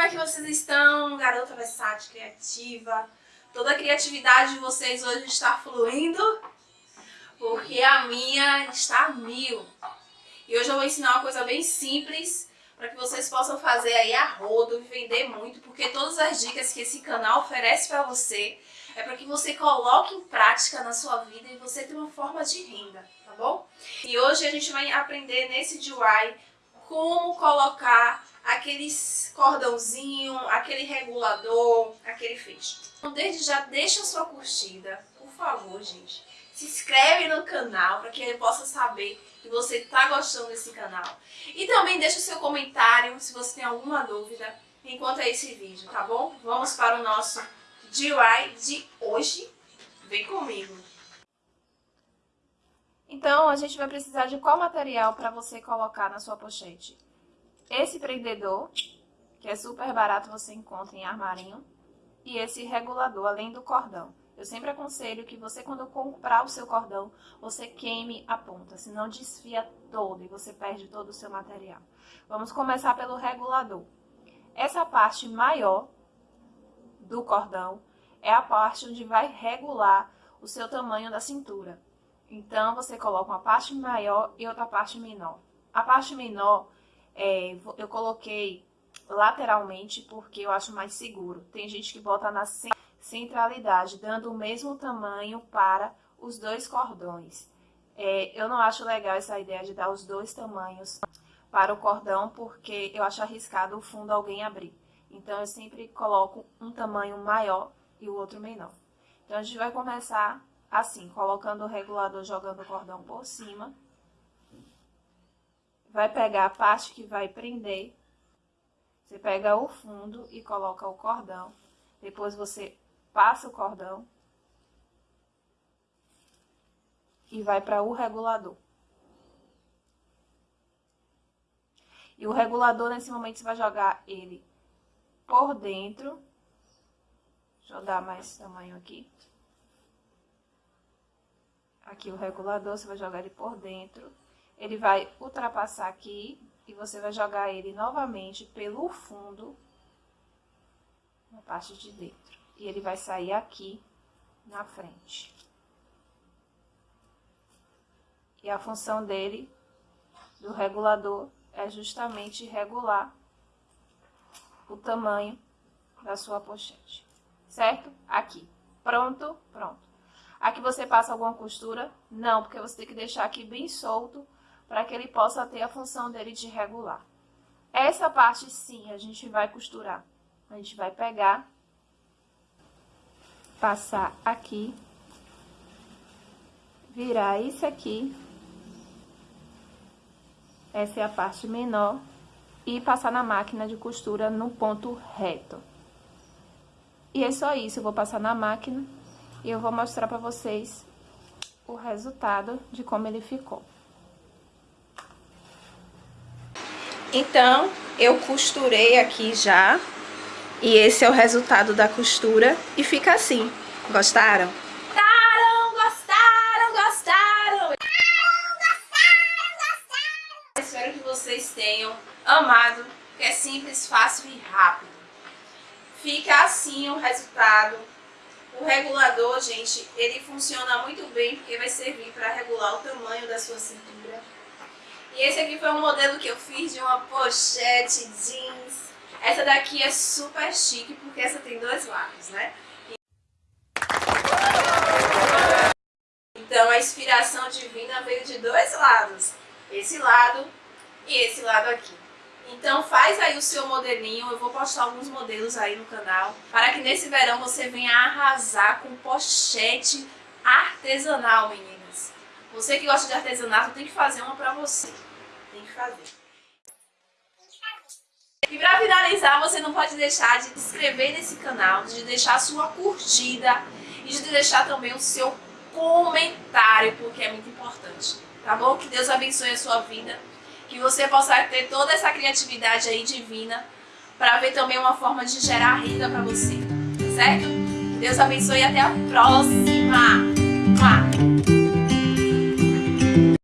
como é que vocês estão, garota versátil, criativa? Toda a criatividade de vocês hoje está fluindo, porque a minha está mil. E hoje eu vou ensinar uma coisa bem simples, para que vocês possam fazer aí a rodo, vender muito, porque todas as dicas que esse canal oferece para você, é para que você coloque em prática na sua vida e você tenha uma forma de renda, tá bom? E hoje a gente vai aprender nesse DIY como colocar aqueles cordãozinho, aquele regulador, aquele feixe. Então desde já deixa a sua curtida, por favor, gente. Se inscreve no canal para que eu possa saber que você está gostando desse canal. E também deixa o seu comentário se você tem alguma dúvida enquanto é esse vídeo, tá bom? Vamos para o nosso DIY de hoje. Vem comigo! Então, a gente vai precisar de qual material para você colocar na sua pochete? Esse prendedor, que é super barato, você encontra em armarinho. E esse regulador, além do cordão. Eu sempre aconselho que você, quando comprar o seu cordão, você queime a ponta, senão desfia todo e você perde todo o seu material. Vamos começar pelo regulador. Essa parte maior do cordão é a parte onde vai regular o seu tamanho da cintura. Então, você coloca uma parte maior e outra parte menor. A parte menor, é, eu coloquei lateralmente porque eu acho mais seguro. Tem gente que bota na centralidade, dando o mesmo tamanho para os dois cordões. É, eu não acho legal essa ideia de dar os dois tamanhos para o cordão, porque eu acho arriscado o fundo alguém abrir. Então, eu sempre coloco um tamanho maior e o outro menor. Então, a gente vai começar assim, colocando o regulador, jogando o cordão por cima. Vai pegar a parte que vai prender. Você pega o fundo e coloca o cordão. Depois você passa o cordão. E vai para o regulador. E o regulador, nesse momento, você vai jogar ele por dentro. Deixa eu dar mais tamanho aqui. Aqui o regulador, você vai jogar ele por dentro. Ele vai ultrapassar aqui e você vai jogar ele novamente pelo fundo, na parte de dentro. E ele vai sair aqui na frente. E a função dele, do regulador, é justamente regular o tamanho da sua pochete, certo? Aqui. Pronto? Pronto. Aqui você passa alguma costura? Não, porque você tem que deixar aqui bem solto para que ele possa ter a função dele de regular. Essa parte sim, a gente vai costurar. A gente vai pegar, passar aqui, virar isso aqui essa é a parte menor. E passar na máquina de costura no ponto reto. E é só isso, eu vou passar na máquina e eu vou mostrar pra vocês o resultado de como ele ficou. Então, eu costurei aqui já, e esse é o resultado da costura, e fica assim. Gostaram? vocês tenham amado, que é simples, fácil e rápido. Fica assim o resultado. O regulador, gente, ele funciona muito bem porque vai servir para regular o tamanho da sua cintura. E esse aqui foi um modelo que eu fiz de uma pochete jeans. Essa daqui é super chique porque essa tem dois lados, né? Então a inspiração divina veio de dois lados. Esse lado e esse lado aqui. Então faz aí o seu modelinho, eu vou postar alguns modelos aí no canal, para que nesse verão você venha arrasar com pochete artesanal, meninas. Você que gosta de artesanato tem que fazer uma pra você, tem que fazer. E pra finalizar, você não pode deixar de se inscrever nesse canal, de deixar a sua curtida e de deixar também o seu comentário, porque é muito importante, tá bom? Que Deus abençoe a sua vida que você possa ter toda essa criatividade aí divina para ver também uma forma de gerar renda para você, certo? Deus abençoe e até a próxima!